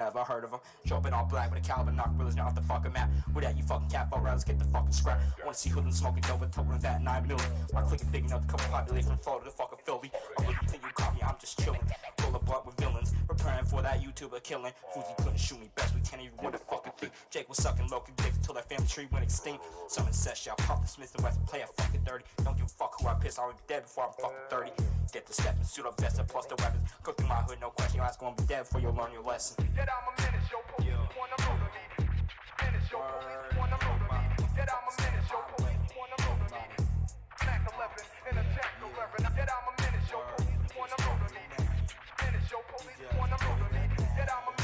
Ever heard of them? Up in all black with a caliber, knock brothers off the fucking map. With that, you fucking cat for rounds, get the fucking scrap. Wanna see hoodlums smoking dope and toting that 9 million. My click is big enough to cover population from Florida to fucking Philly. I'm looking you copy, I'm just chilling. That YouTuber killing. Fuzi couldn't shoot me, best we can't even win a fucking thing. Jake was sucking local dicks until that family tree went extinct. Someone said shit, I'll pop the Smith and West play a fucking dirty. Don't give a fuck who I piss, I'll be dead before I'm fucking 30. Get the step and suit up vest and plus the weapons. Cook in my hood, no question, your ass gonna be dead before you learn your lesson. Yet I'm a menace, yo, police wanna murder me. Menace, yo, police wanna murder me. Yet I'm a menace, yo, police wanna murder me. Mac 11 and a Jack 11. Yet I'm a menace, yo, police wanna murder me. Menace, yo, police wanna murder me. Yet I'm a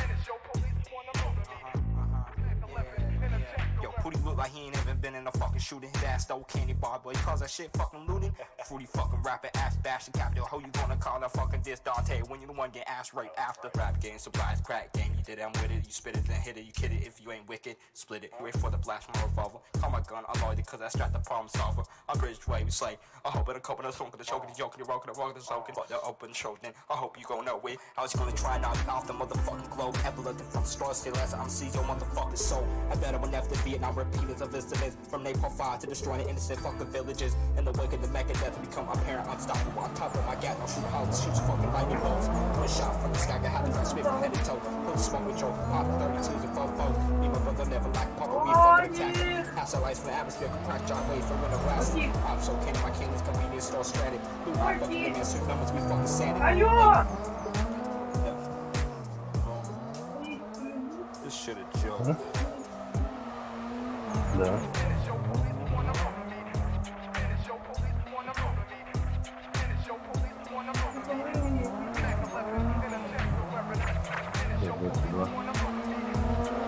like he ain't even been in a fucking shooting. His ass stole candy bar, boy. He calls that shit fucking looting. Fruity fucking rapper, ass bashing cap. Yo, how you gonna call that fucking diss Dante when you the one get ass right after? Rap game, surprise, crack game. You did it, I'm with it. You spit it, then hit it. You kid it if you ain't wicked. Split it. Wait for the blast from a revolver. Call my gun, I'm loaded cause I strapped the problem solver. I bridge way, we slay. I hope it a couple of smoking, the choking, the joking, the rocking, the rocking, the soaking. But the open choking. I hope you know it. I was gonna try and knock off the motherfucking globe. Epileptic from straw still as I'm see your motherfucking soul. I bet I will never Vietnam niggas of incidents From napalm fire to destroying the innocent fucking villages In the wake of the mecca death become apparent Unstoppable. On top of my gat, I'll shoot hollers, shoots fucking lightning bolts. One shot from the sky, got how the first spit from head to toe. Put the smoke with your pop 32s and 4 Me my brother never like pop, we fucking attack. Pass our lights from the atmosphere, compress John Wade from winter glass I'm so king, my king is convenience store stranded Blue rock, fucking living suit numbers, we fucking sanity Are you This shit a joke. Да. Menace,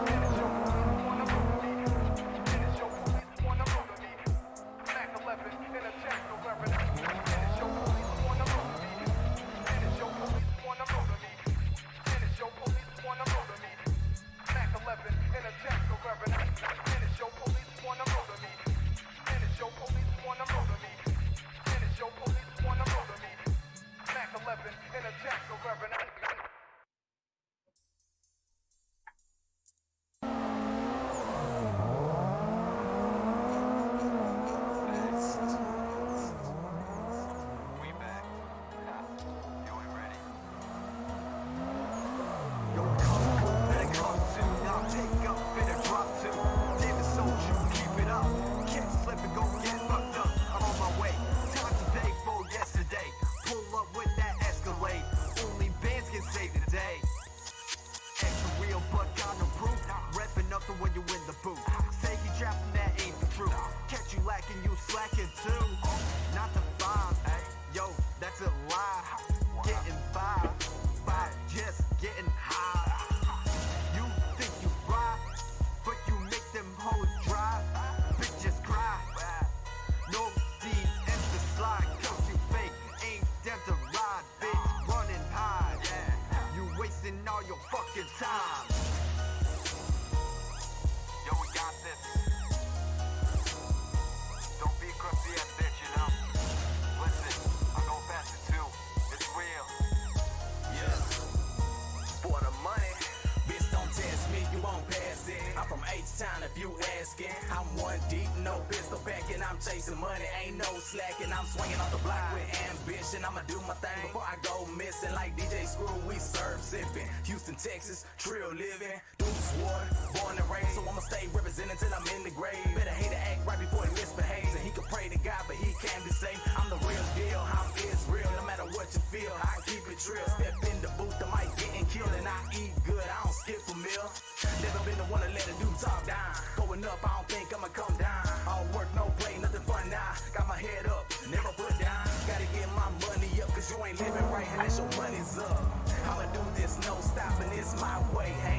chasing money, ain't no slacking. I'm swinging off the block with ambition. I'ma do my thing before I go missing. Like DJ Screw, we serve sipping. Houston, Texas, trill living. Deuce water, born and raised, so I'ma stay representing till I'm in the grave. Better hate to act right before he misbehaves. And he can pray to God, but he can't be safe. I'm the real deal, I'm Israel. No matter what you feel, I keep it real. Step in the booth, the mic getting killed, and I eat good. I don't skip a meal. Never been the one to let a dude talk down. Going up, I don't think stopping,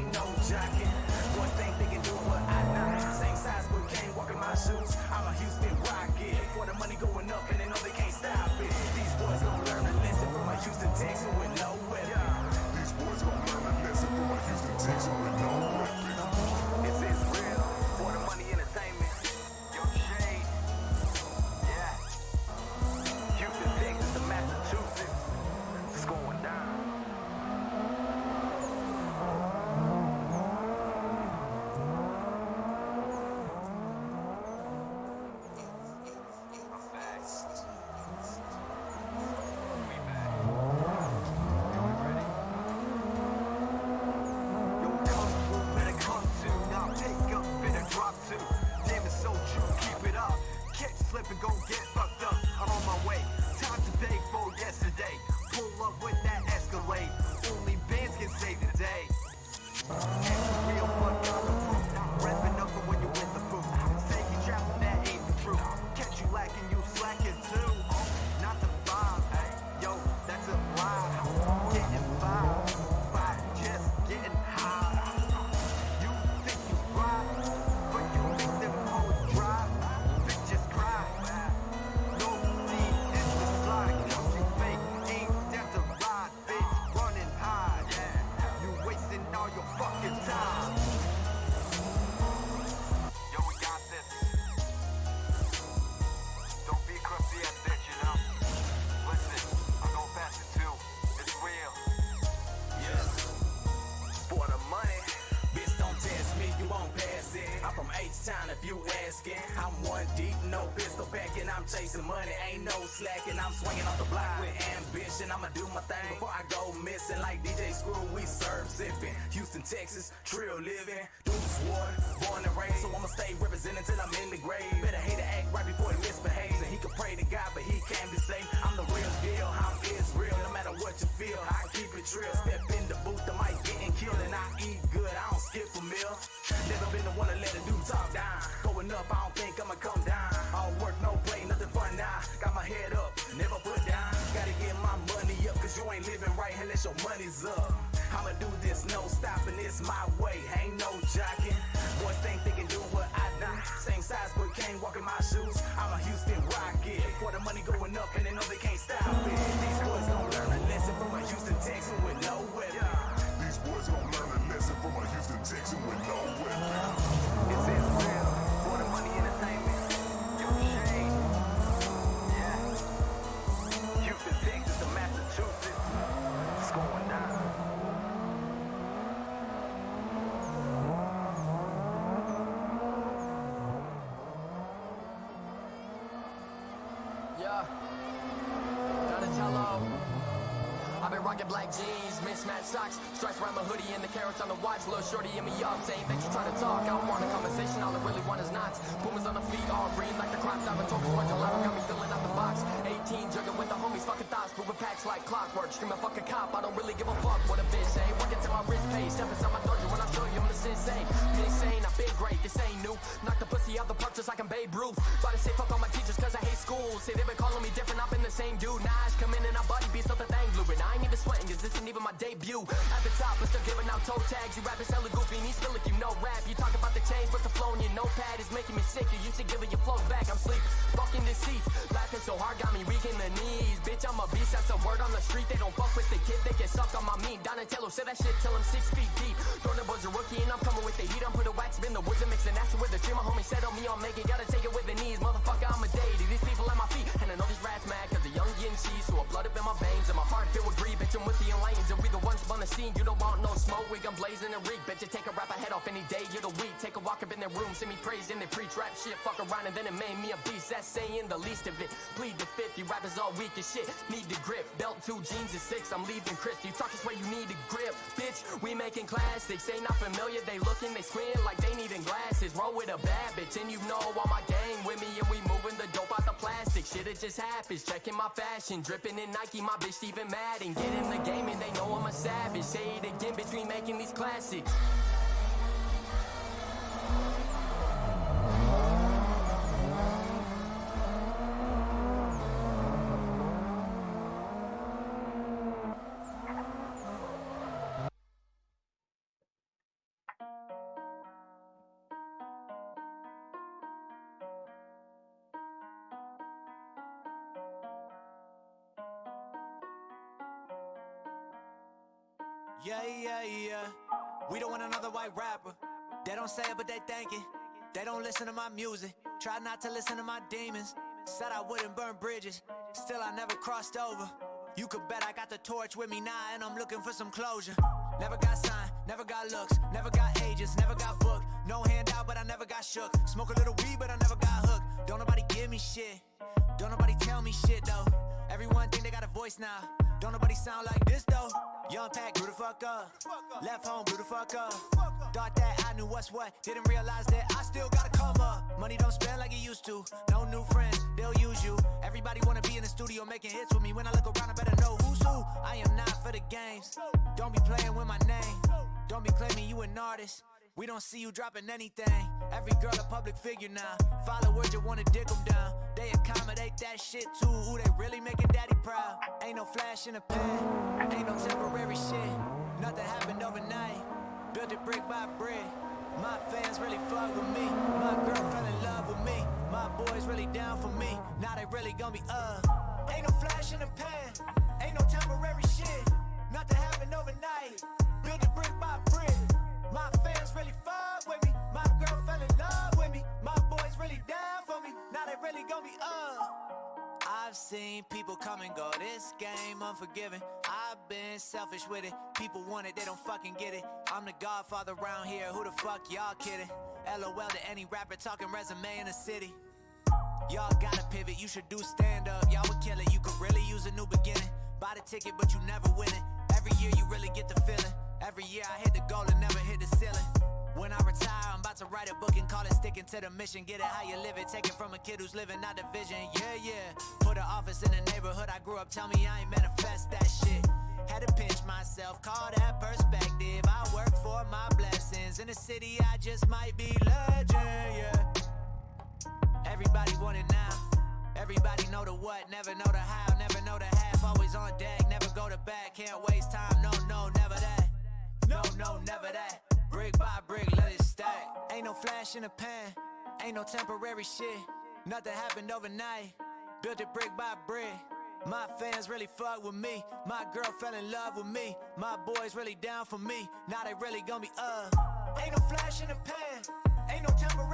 I'm chasing money, ain't no slacking. I'm swinging off the block with ambition. I'ma do my thing before I go missing. Like DJ Screw, we serve sipping. Houston, Texas, trill living. Deuce water, born and raised. So I'ma stay representing till I'm in the grave. Better hate to act right before he misbehaves. And he can pray to God, but he can't be saved. I'm the real deal, I'm Israel. No matter what you feel, I keep it real. Step in the booth, the mic getting killed. And I eat good, I don't skip a meal. Never been the one to let a dude talk no stopping, it's my way, ain't no jocking. Boys think they can do what I do. Same size, but can't walk in my shoes. I'm a Houston rocket. For the money going up, Yeah. I've been rocking black jeans, mismatched socks, stripes around my hoodie, and the carrots on the watch. Little shorty in me up, saying that you try to talk. I don't want a conversation, all I really want is knots. Boomers on the feet, all green like the crop top. Focus watch a lot, got me filling out the box. 18, jugging with the homies, fucking thoughts, moving packs like clockwork. Screaming fuck a cop, I don't really give a fuck what a bitch say. Working till my wrist pays, step inside my dojo when I show you I'm the sensei. Insane, I've been great, this ain't new. Knock the pussy out the park just like I'm Babe Ruth. About to say fuck school. Say they been calling me different, I've been the same dude. Nah, I come in and I buddy beats up the thing. And I ain't even sweating cause this ain't even my debut. At the top, but still giving out toe tags. You rappers hella goofy and you still like you know rap. You talk about the change, but the flow in your notepad is making me sick. You used to giving your flows back, I'm sleep. Fucking deceased. Laughing so hard, got me weak in the knees. Bitch, I'm a beast, that's a word on the street. They don't fuck with the kid, they get sucked on my meat. Donatello said that shit till I'm six feet deep. Throwing was a rookie and I'm coming with the heat. I'm put a wax in the woods and mixing acid with the tree. My homie said on me, I'll make it. Gotta take it with the knees. Motherfucker, the scene. You don't want no smoke. We gun blazing and reek. Bet you take a rapper head off any day. You're the week. Take a walk up in their room. See me praise and they preach rap shit. Fuck around and then it made me a beast. That's saying the least of it. Plead the fifth. You rappers all weak as shit. Need the grip. Belt two jeans and six. I'm leaving Chris. You talk this way, you need a grip. Bitch, we making classics. They not familiar. They looking, they squint like they needing glasses. Roll with a bad bitch. And you know all my gang with me. And we moving the dope out the plastic. Shit, it just happens. Checking my fashion. Dripping in Nike. My bitch even mad. And get in the game and they know I'm a. Say it again between making these classics. Yeah, yeah, yeah. We don't want another white rapper. They don't say it, but they think it. They don't listen to my music. Try not to listen to my demons. Said I wouldn't burn bridges. Still, I never crossed over. You could bet I got the torch with me now, and I'm looking for some closure. Never got signed, never got looks, never got agents, never got booked. No handout, but I never got shook. Smoke a little weed, but I never got hooked. Don't nobody give me shit. Don't nobody tell me shit though. Everyone think they got a voice now. Don't nobody sound like this though. Young pack, grew the fuck up. Left home, grew the fuck up. Thought that I knew what's what. Didn't realize that I still gotta come up. Money don't spend like it used to. No new friends, they'll use you. Everybody wanna be in the studio making hits with me. When I look around, I better know who's who. I am not for the games. Don't be playing with my name. Don't be claiming you an artist. We don't see you dropping anything. Every girl a public figure now. Followers you wanna dick them down. They accommodate that shit too. Ooh, they really making daddy proud. Ain't no flash in the pan. Ain't no temporary shit. Nothing happened overnight. Built it brick by brick. My fans really fuck with me. My girl fell in love with me. My boys really down for me. Now they really gonna be uh. Ain't no flash in the pan. Ain't no temporary shit. Nothing happened overnight. Build it brick by brick. My fans really fuck with me. My girl fell in love with me. My boys really down for me. Now they really gonna be uh. I've seen people come and go. This game unforgiving. I've been selfish with it. People want it, they don't fucking get it. I'm the godfather around here. Who the fuck y'all kidding? LOL to any rapper talking resume in the city. Y'all gotta pivot, you should do stand up. Y'all would kill it, you could really use a new beginning. Buy the ticket, but you never win it. Every year you really get the feeling. Every year I hit the goal and never hit the ceiling. When I retire, I'm about to write a book and call it sticking to the mission. Get it how you live it, take it from a kid who's living out the vision. Yeah, yeah. Put an office in the neighborhood I grew up. Tell me I ain't manifest that shit. Had to pinch myself, call that perspective. I work for my blessings. In the city, I just might be legend, yeah. Everybody want it now. Everybody know the what, never know the how, never know the half. Always on deck, never go to back. Can't waste time, no, no, never that. No, no, never that. Brick by brick, let it stack. Ain't no flash in the pan, ain't no temporary shit. Nothing happened overnight. Built it brick by brick. My fans really fuck with me. My girl fell in love with me. My boys really down for me. Now they really gonna be uh. Ain't no flash in the pan, ain't no temporary